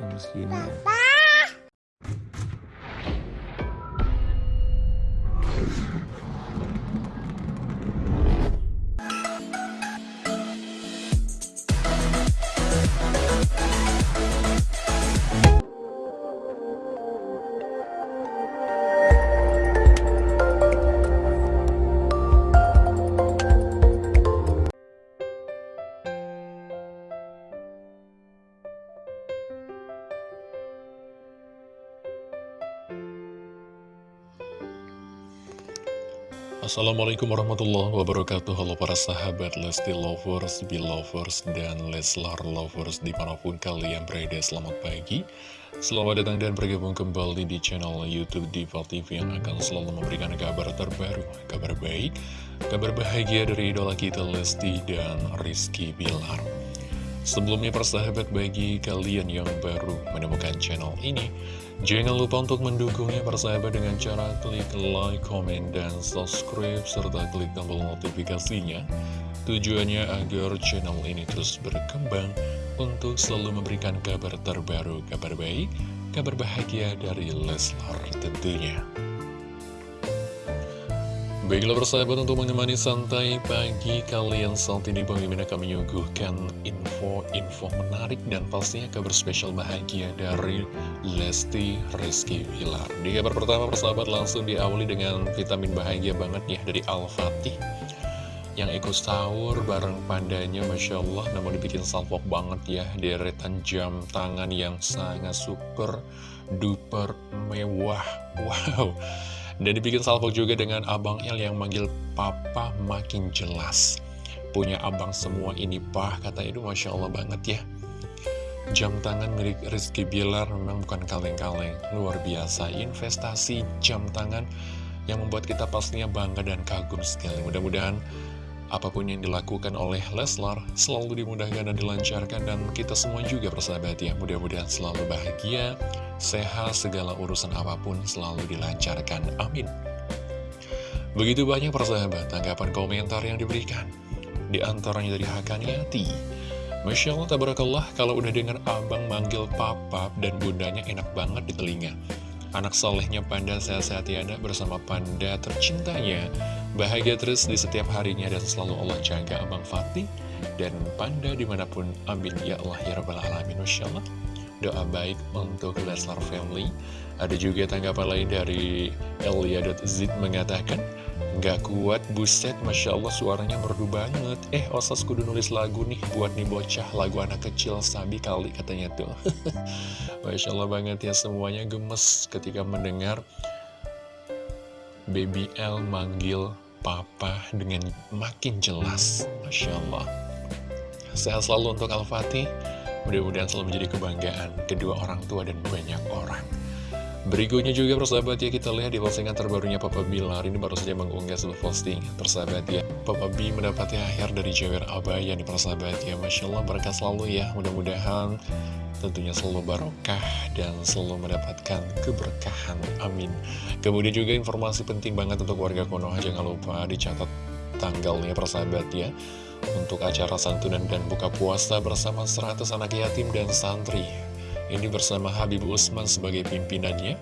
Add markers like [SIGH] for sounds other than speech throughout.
jam segini ya. Assalamualaikum warahmatullahi wabarakatuh. Halo para sahabat Lesti Lovers, Belovers, dan Leslar Lovers Di mana pun kalian berada selamat pagi. Selamat datang dan bergabung kembali di channel Youtube Diva TV Yang akan selalu memberikan kabar terbaru Kabar baik, kabar bahagia dari idola kita Lesti dan Rizky Bilar Sebelumnya persahabat bagi kalian yang baru menemukan channel ini Jangan lupa untuk mendukungnya persahabat dengan cara klik like, komen, dan subscribe Serta klik tombol notifikasinya. Tujuannya agar channel ini terus berkembang Untuk selalu memberikan kabar terbaru, kabar baik, kabar bahagia dari Leslar tentunya Baiklah persahabat untuk menemani santai pagi kalian. Saat ini Bang Mimin akan menyuguhkan info-info menarik dan pastinya kabar spesial bahagia dari Lesti Rizky Wilar. Di kabar pertama persahabat langsung diawali dengan vitamin bahagia banget ya dari Al-Fatih. Yang ikut sahur bareng pandanya Masya Allah namun dibikin salpok banget ya deretan jam tangan yang sangat super duper mewah. Wow dan dibikin salvo juga dengan Abang El yang manggil Papa makin jelas. Punya abang semua ini pah, kata itu Masya Allah banget ya. Jam tangan milik Rizky Bilar memang bukan kaleng-kaleng. Luar biasa, investasi jam tangan yang membuat kita pastinya bangga dan kagum sekali. Mudah-mudahan apa pun yang dilakukan oleh Leslar selalu dimudahkan dan dilancarkan dan kita semua juga persahabat ya. Mudah-mudahan selalu bahagia sehat segala urusan apa pun selalu dilancarkan. Amin. Begitu banyak persahabat tanggapan komentar yang diberikan. Di antaranya dari Hakaniati Masya Allah tabarakallah kalau udah dengar abang manggil papa dan bundanya enak banget di telinga Anak solehnya Panda sehat-sehat tiada bersama Panda tercintanya. Bahagia terus di setiap harinya dan selalu Allah jaga Abang Fatih Dan Panda di mana pun. Amin. Ya Allah ya Rabbal Alamin. Allah. Doa baik untuk Leslar Family. Ada juga tanggapan lain dari Elia.zid mengatakan Gak kuat, buset, Masya Allah suaranya merdu banget. Eh, Osas kudu nulis lagu nih buat nih bocah Lagu anak kecil, sabi kali katanya tuh. [LAUGHS] Masya Allah banget ya, semuanya gemes ketika mendengar Baby L manggil papa dengan makin jelas. Masya Allah. Sehat selalu untuk Al-Fatih. Mudah-mudahan selalu menjadi kebanggaan kedua orang tua dan banyak orang Berikutnya juga persahabat ya kita lihat di postingan terbarunya Papa Bilar Ini baru saja mengunggah sebuah posting. Persahabat ya Papa B mendapati akhir dari Jawer Abaya nih persahabat ya. Masya Allah berkah selalu ya. Mudah-mudahan tentunya selalu barokah dan selalu mendapatkan keberkahan. Amin. Kemudian juga informasi penting banget untuk warga Konoha Jangan lupa dicatat tanggalnya persahabat ya. Untuk acara santunan dan buka puasa bersama 100 anak yatim dan santri ini bersama Habib Usman sebagai pimpinannya.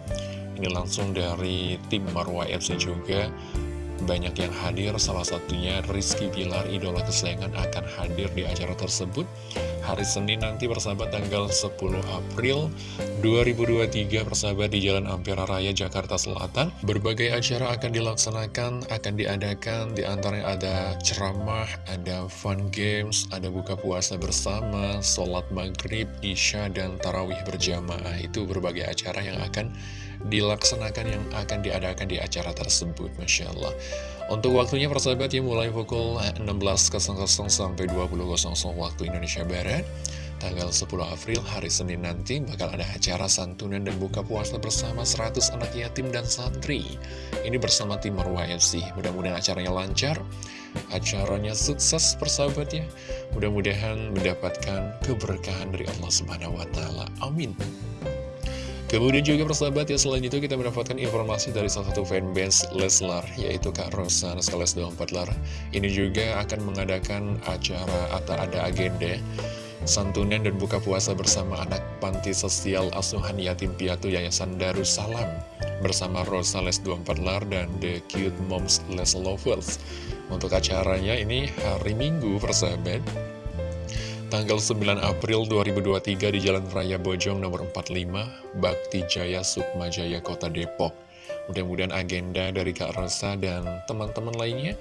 Ini langsung dari tim Marwah FC juga Banyak yang hadir, salah satunya Rizky Bilar, idola kesayangan akan hadir di acara tersebut Hari Senin nanti bersahabat tanggal 10 April 2023 bersahabat di Jalan Ampera Raya Jakarta Selatan. Berbagai acara akan dilaksanakan, akan diadakan. Di antaranya ada ceramah, ada fun games, ada buka puasa bersama Sholat maghrib, isya, dan tarawih berjamaah. Itu berbagai acara yang akan dilaksanakan yang akan diadakan di acara tersebut Masya Allah. Untuk waktunya persahabat ya mulai pukul 16.00 sampai 20.00 waktu Indonesia Barat Tanggal 10 April hari Senin nanti bakal ada acara santunan dan buka puasa bersama 100 anak yatim dan santri. Ini bersama tim Marwah FC Mudah-mudahan acaranya lancar Acaranya sukses persahabat ya. Mudah-mudahan mendapatkan keberkahan dari Allah Subhanahu. Amin Kemudian juga persahabat ya selain itu kita mendapatkan informasi dari salah satu fanbase Leslar yaitu Kak Rosa Naskales 24 Lar. Ini juga akan mengadakan acara atau ada agenda santunan dan buka puasa bersama anak panti sosial asuhan yatim piatu Yayasan Darussalam bersama Rosa Les 24 Lar dan The Cute Moms Les Lovers. Untuk acaranya ini hari Minggu persahabat, tanggal 9 April 2023 di Jalan Raya Bojong nomor 45, Bakti Jaya Sukma Jaya Kota Depok. Mudah-mudahan agenda dari Kak Rosa dan teman-teman lainnya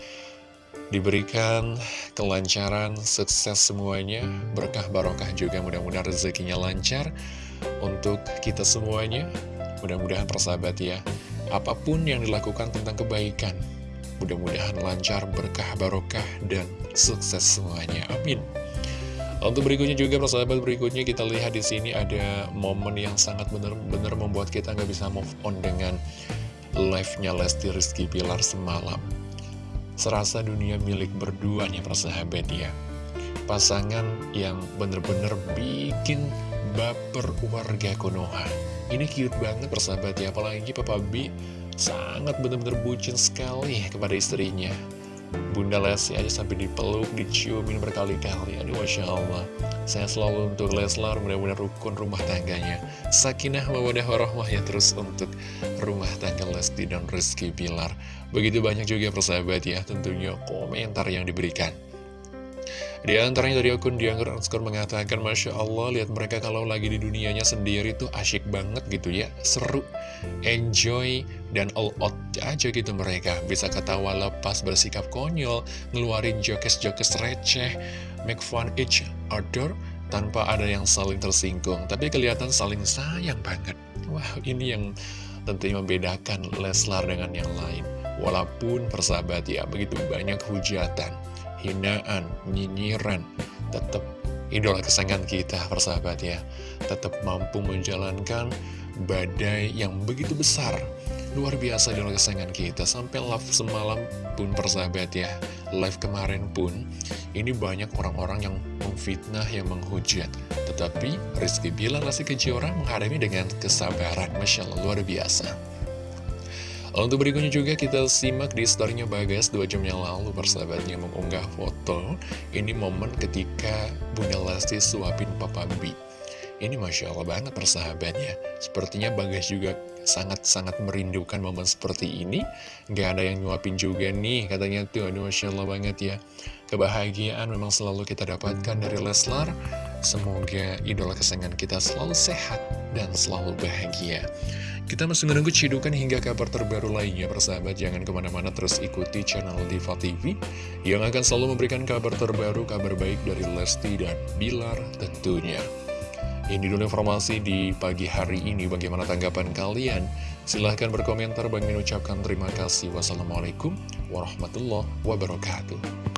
diberikan kelancaran, sukses semuanya, berkah barokah juga mudah-mudahan rezekinya lancar untuk kita semuanya. Mudah-mudahan persahabat ya, apa pun yang dilakukan tentang kebaikan, mudah-mudahan lancar, berkah barokah, dan sukses semuanya. Amin. Untuk berikutnya juga persahabat berikutnya kita lihat di sini ada momen yang sangat benar-benar membuat kita nggak bisa move on dengan live-nya Lesti Rizky Pilar semalam. Serasa dunia milik berdua nih persahabat ya. Pasangan yang bener-bener bikin baper warga Konoha. Ini cute banget persahabat ya. Apalagi Papa B sangat bener-bener bucin sekali kepada istrinya Bunda Lesti aja sampai dipeluk, diciumin berkali-kali. Aduh, Masya Allah. Saya selalu untuk Leslar, mudah-mudahan rukun rumah tangganya. Sakinah mawadah warohmah ya terus untuk rumah tangga Lesti dan Rizky Pilar. Begitu banyak juga persahabat ya, tentunya komentar yang diberikan. Di antaranya dari akun Dianggur Underscore mengatakan Masya Allah lihat mereka kalau lagi di dunianya sendiri tuh asyik banget gitu ya. Seru, enjoy, dan all out aja gitu mereka. Bisa ketawa lepas bersikap konyol Ngeluarin jokes-jokes receh Make fun each other Tanpa ada yang saling tersinggung. Tapi kelihatan saling sayang banget. Wah ini yang tentunya membedakan Leslar dengan yang lain. Walaupun persahabat ya begitu banyak hujatan hinaan, nyinyiran, tetap idola kesayangan kita, persahabat ya. Tetap mampu menjalankan badai yang begitu besar. Luar biasa idola kesayangan kita, sampai live semalam pun persahabat ya. Live kemarin pun, ini banyak orang-orang yang memfitnah, yang menghujat. Tetapi Rizky Bilar Lesti Kejora menghadapi dengan kesabaran, Masya Allah, luar biasa. Untuk berikutnya juga kita simak di storynya Bagas 2 jam yang lalu persahabatnya mengunggah foto. Ini momen ketika Bunda Lesti suapin Papa B Ini Masya Allah banget persahabatnya. Sepertinya Bagas juga sangat-sangat merindukan momen seperti ini. Gak ada yang nyuapin juga nih katanya tuh. Aduh Masya Allah banget ya. Kebahagiaan memang selalu kita dapatkan dari Leslar. Semoga idola kesayangan kita selalu sehat dan selalu bahagia kita masih menunggu cidukan hingga kabar terbaru lainnya persahabat. Jangan ke mana-mana terus ikuti channel Diva TV Yang akan selalu memberikan kabar terbaru, kabar baik dari Lesti dan Bilar tentunya. Ini dulu informasi di pagi hari ini. Bagaimana tanggapan kalian? Silahkan berkomentar. Bang mengucapkan terima kasih. Wassalamualaikum warahmatullahi wabarakatuh